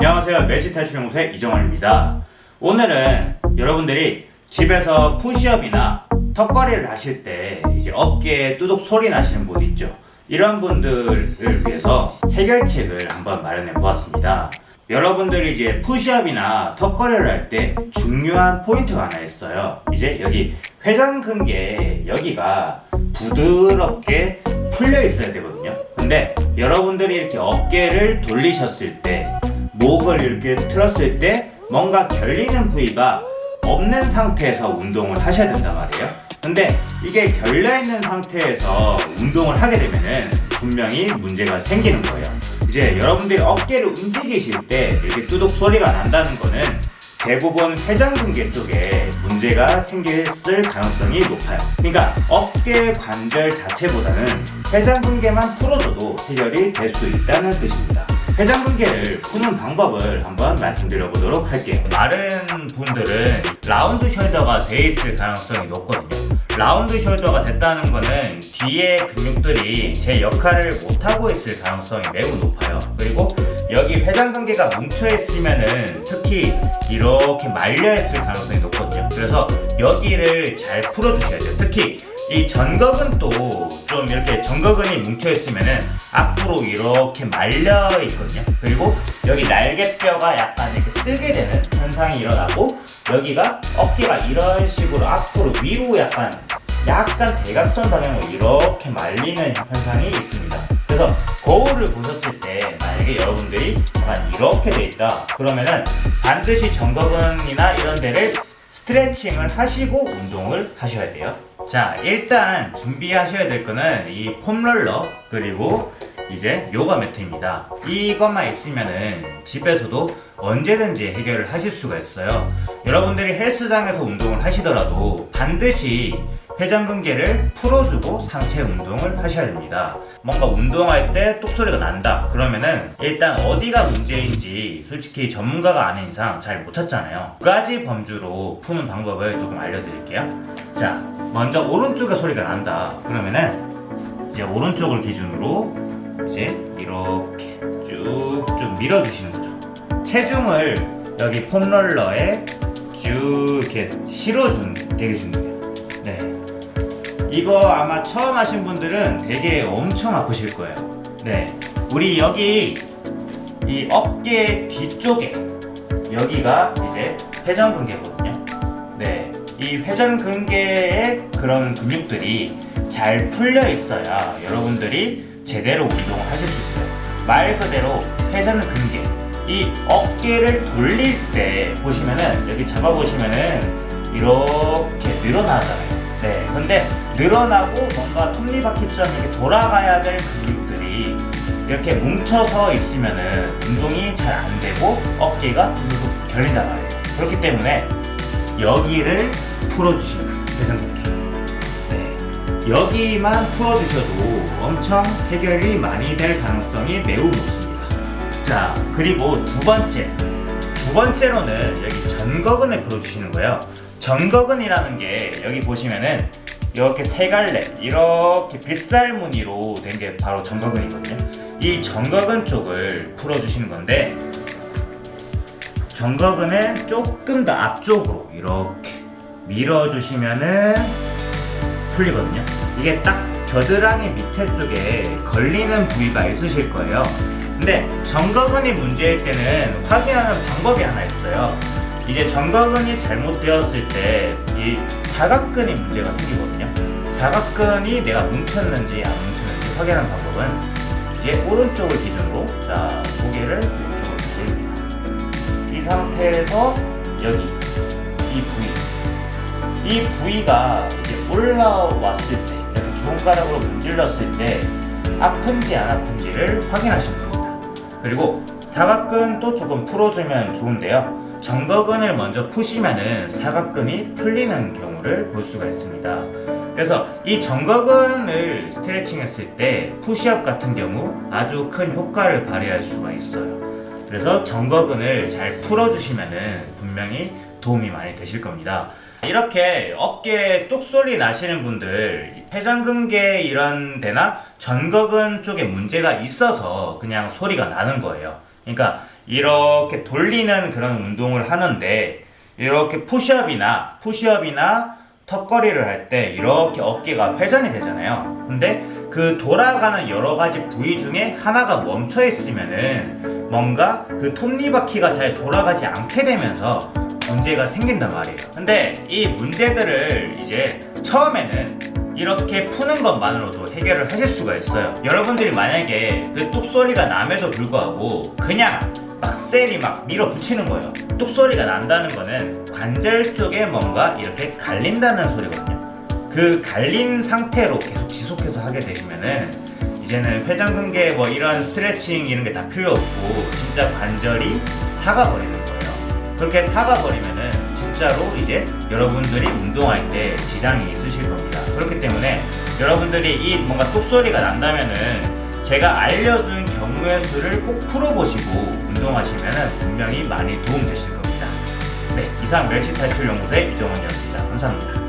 안녕하세요. 매직탈출연구소의 이정원입니다. 오늘은 여러분들이 집에서 푸시업이나 턱걸이를 하실 때 이제 어깨에 뚜둑 소리 나시는 분 있죠? 이런 분들을 위해서 해결책을 한번 마련해 보았습니다. 여러분들이 이제 푸시업이나 턱걸이를 할 때 중요한 포인트가 하나 있어요. 이제 여기 회전근개 여기가 부드럽게 풀려 있어야 되거든요. 근데 여러분들이 이렇게 어깨를 돌리셨을 때 목을 이렇게 틀었을 때 뭔가 결리는 부위가 없는 상태에서 운동을 하셔야 된단 말이에요. 근데 이게 결려있는 상태에서 운동을 하게 되면은 분명히 문제가 생기는 거예요. 이제 여러분들이 어깨를 움직이실 때 이렇게 뚜둑 소리가 난다는 거는 대부분 회전근개 쪽에 문제가 생겼을 가능성이 높아요. 그러니까 어깨 관절 자체보다는 회전근개만 풀어줘도 해결이 될 수 있다는 뜻입니다. 회전근개를 푸는 방법을 한번 말씀드려 보도록 할게요. 마른 분들은 라운드 숄더가 돼 있을 가능성이 높거든요. 라운드 숄더가 됐다는 거는 뒤에 근육들이 제 역할을 못하고 있을 가능성이 매우 높아요. 그리고 여기 회전근개가 뭉쳐 있으면은 특히 이렇게 말려 있을 가능성이 높거든요. 그래서 여기를 잘 풀어 주셔야 돼요. 특히 이 전거근도 좀 이렇게 전거근이 뭉쳐 있으면은 앞으로 이렇게 말려 있거든요. 그리고 여기 날개뼈가 약간 이렇게 뜨게 되는 현상이 일어나고 여기가 어깨가 이런 식으로 앞으로 위로 약간 약간 대각선 방향으로 이렇게 말리는 현상이 있습니다 그래서 거울을 보셨을 때 만약에 여러분들이 약간 이렇게 돼 있다. 그러면은 반드시 정거근이나 이런 데를 스트레칭을 하시고 운동을 하셔야 돼요. 자 일단 준비하셔야 될 거는 이 폼롤러 그리고 이제 요가 매트입니다. 이것만 있으면은 집에서도 언제든지 해결을 하실 수가 있어요. 여러분들이 헬스장에서 운동을 하시더라도 반드시 회전근개를 풀어주고 상체 운동을 하셔야 됩니다. 뭔가 운동할 때 똑소리가 난다. 그러면은 일단 어디가 문제인지 솔직히 전문가가 아닌 이상 잘 못 찾잖아요. 두 가지 범주로 푸는 방법을 조금 알려드릴게요. 자 먼저 오른쪽에 소리가 난다. 그러면은 이제 오른쪽을 기준으로 이제 이렇게 쭉쭉 밀어주시는 거죠. 체중을 여기 폼롤러에 쭉 이렇게 실어주는 되게 중요해요. 네. 이거 아마 처음 하신 분들은 되게 엄청 아프실 거예요. 네. 우리 여기 이 어깨 뒤쪽에 여기가 이제 회전근개거든요. 네이 회전근개의 그런 근육들이 잘 풀려 있어야 여러분들이 제대로 운동을 하실 수 있어요. 말 그대로 회전근개. 이 어깨를 돌릴 때 보시면은 여기 잡아보시면은 이렇게 늘어나잖아요 네 근데 늘어나고 뭔가 톱니바퀴처럼 이렇게 돌아가야 될 근육들이 이렇게 뭉쳐서 있으면은 운동이 잘 안 되고 어깨가 두둑 결린단 말이에요. 그렇기 때문에 여기를 풀어주시면 회전근개 네. 여기만 풀어주셔도 엄청 해결이 많이 될 가능성이 매우 높습니다. 자 그리고 두 번째. 두 번째로는 여기 전거근을 풀어주시는 거예요 전거근이라는 게 여기 보시면은 이렇게 세 갈래 이렇게 빗살 무늬로 된 게 바로 전거근이거든요. 이 전거근 쪽을 풀어주시는 건데 전거근을 조금 더 앞쪽으로 이렇게 밀어주시면은 풀리거든요. 이게 딱 겨드랑이 밑에 쪽에 걸리는 부위가 있으실 거예요. 근데 전거근이 문제일 때는 확인하는 방법이 하나 있어요 이제 전거근이 잘못되었을 때 이 사각근이 문제가 생기거든요. 사각근이 내가 뭉쳤는지 안 뭉쳤는지 확인하는 방법은 이제 오른쪽을 기준으로 자 고개를 오른쪽으로 돌립니다. 이 상태에서 여기 이 부위. 이 부위가 이제 올라왔을 때 이렇게 두 손가락으로 문질렀을 때 아픈지 안 아픈지를 확인하시면 됩니다. 그리고 사각근도 조금 풀어주면 좋은데요 정거근을 먼저 푸시면은 사각근이 풀리는 경우를 볼 수가 있습니다. 그래서 이 정거근을 스트레칭 했을 때 푸시업 같은 경우 아주 큰 효과를 발휘할 수가 있어요. 그래서 정거근을 잘 풀어주시면은 분명히 도움이 많이 되실 겁니다. 이렇게 어깨에 뚝소리 나시는 분들 회전근개 이런 데나 전거근 쪽에 문제가 있어서 그냥 소리가 나는 거예요. 그러니까 이렇게 돌리는 그런 운동을 하는데 이렇게 푸시업이나 푸시업이나 턱걸이를 할 때 이렇게 어깨가 회전이 되잖아요. 근데 그 돌아가는 여러 가지 부위 중에 하나가 멈춰 있으면은 뭔가 그 톱니바퀴가 잘 돌아가지 않게 되면서 문제가 생긴단 말이에요. 근데 이 문제들을 이제 처음에는 이렇게 푸는 것만으로도 해결을 하실 수가 있어요. 여러분들이 만약에 그 뚝소리가 남에도 불구하고 그냥 막 셀이 막 밀어붙이는 거예요. 뚝소리가 난다는 거는 관절 쪽에 뭔가 이렇게 갈린다는 소리거든요. 그 갈린 상태로 계속 지속해서 하게 되시면은 이제는 회전근개 뭐 이런 스트레칭 이런 게 다 필요 없고 진짜 관절이 사가버리는 거예요. 그렇게 사가버리면은 진짜로 이제 여러분들이 운동할 때 지장이 있으실 겁니다. 그렇기 때문에 여러분들이 이 뭔가 뚝소리가 난다면은 제가 알려준 경우의 수를 꼭 풀어보시고 운동하시면은 분명히 많이 도움되실 겁니다. 네, 이상 멸치 탈출 연구소의 이정원이었습니다. 감사합니다.